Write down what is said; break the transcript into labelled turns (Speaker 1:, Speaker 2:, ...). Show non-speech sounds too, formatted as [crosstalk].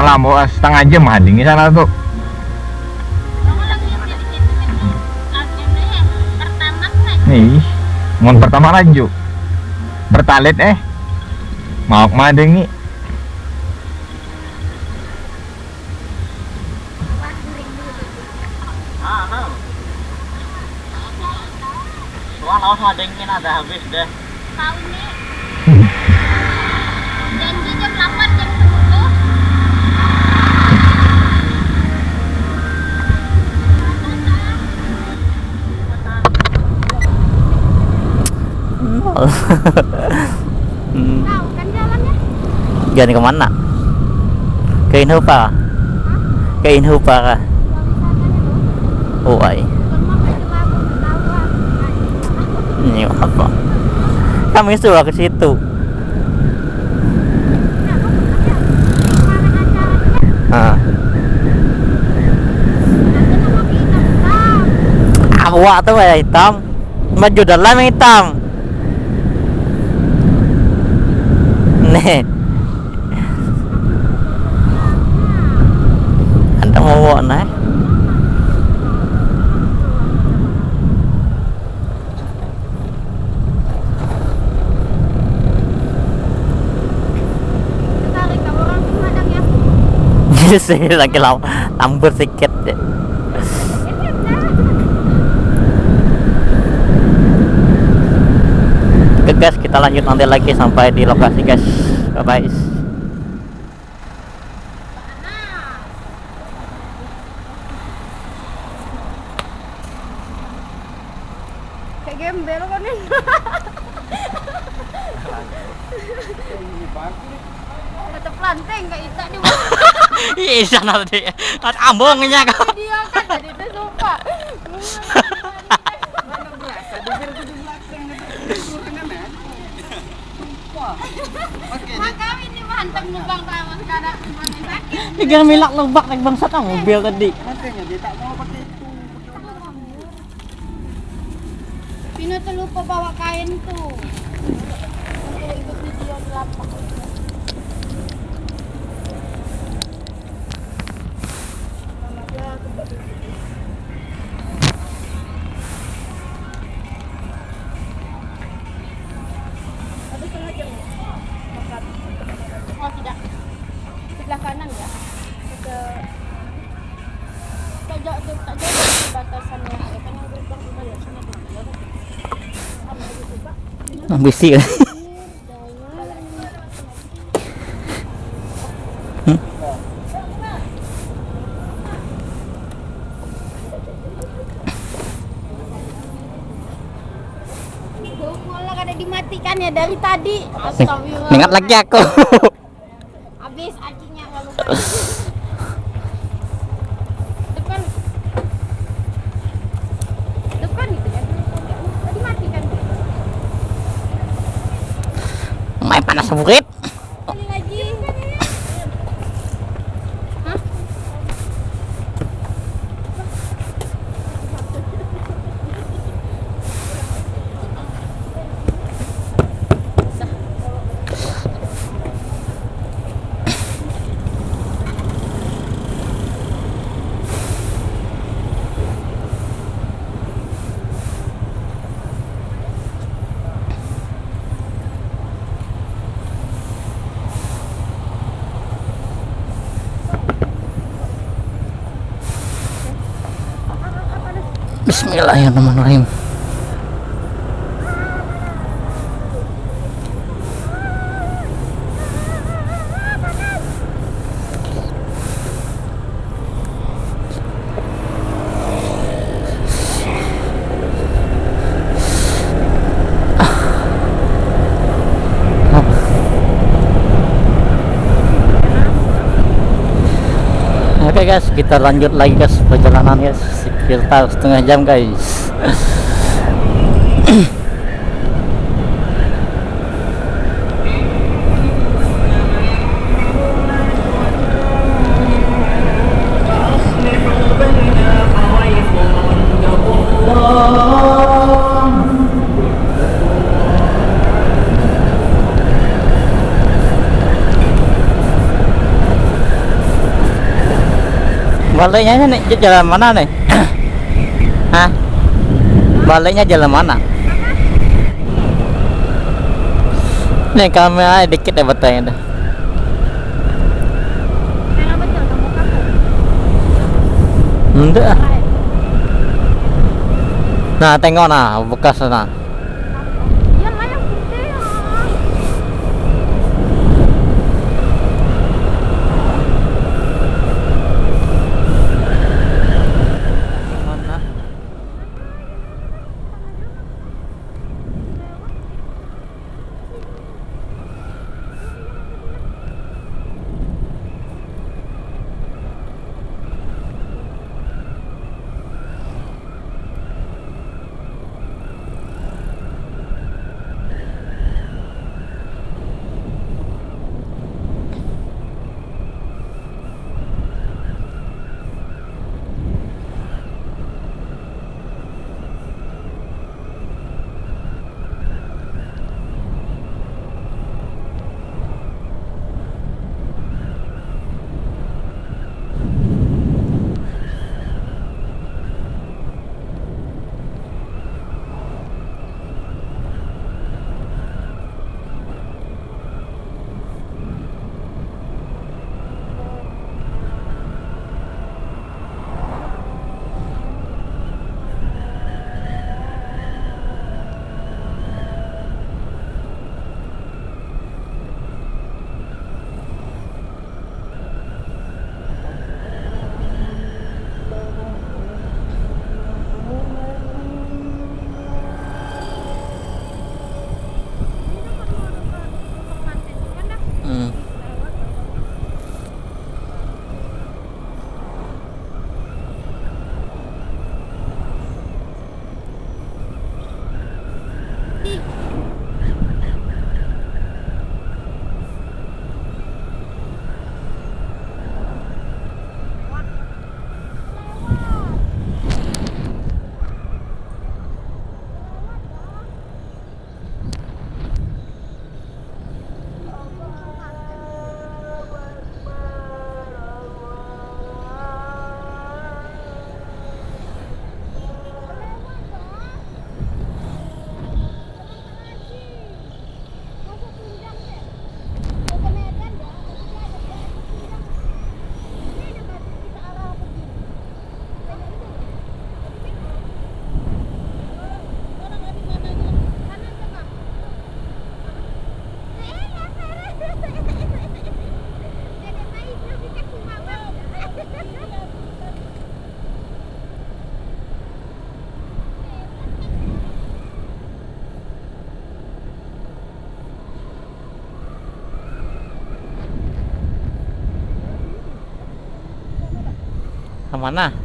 Speaker 1: lama setengah jam handing di sana tuh nih mon pertama laju bertalit eh. Mau ke mana nih
Speaker 2: Wah, madengin ada habis deh.
Speaker 3: Tahu
Speaker 4: hmm.
Speaker 3: Kan jalannya?
Speaker 4: Jalan ke mana? Ke Inhupa? Ke Inhupa kah? Oh, ay. Ini apa? Kami suruh ke situ. Ah. Awak tu yang hitam. Baju dalam hitam. Nih. Anda mau bawa naik?
Speaker 3: Tarik kamu orang Sumedang ya.
Speaker 4: sih lagi lam lambur sedikit deh. Oke guys, kita lanjut nanti lagi sampai di lokasi guys. Bye bye.
Speaker 3: Kayak gembel kan planting kayak di
Speaker 4: Iya. Tadi ambongnya kau.
Speaker 3: dia kan jadi itu sumpah. Sakit.
Speaker 4: Tiga milak lubak naik bangsat ah, mobil tadi.
Speaker 3: Pino tuh lupa bawa kain tuh. Untuk ikut video Malah [laughs] kada dimatikan ya dari tadi. Astagfirullah.
Speaker 4: Ingat lagi aku.
Speaker 3: Habis kalau [laughs]
Speaker 4: panas,
Speaker 3: bukit.
Speaker 4: Bismillahirrahmanirrahim. Oke guys, kita lanjut lagi guys perjalanan guys kita tahu setengah jam guys
Speaker 3: này, nya nih jalan mana này? Hah? baliknya jalan mana? Nih kamera dikit ya betanya dah enggak. Ah. nah tengok nah bekas nah Ke mana?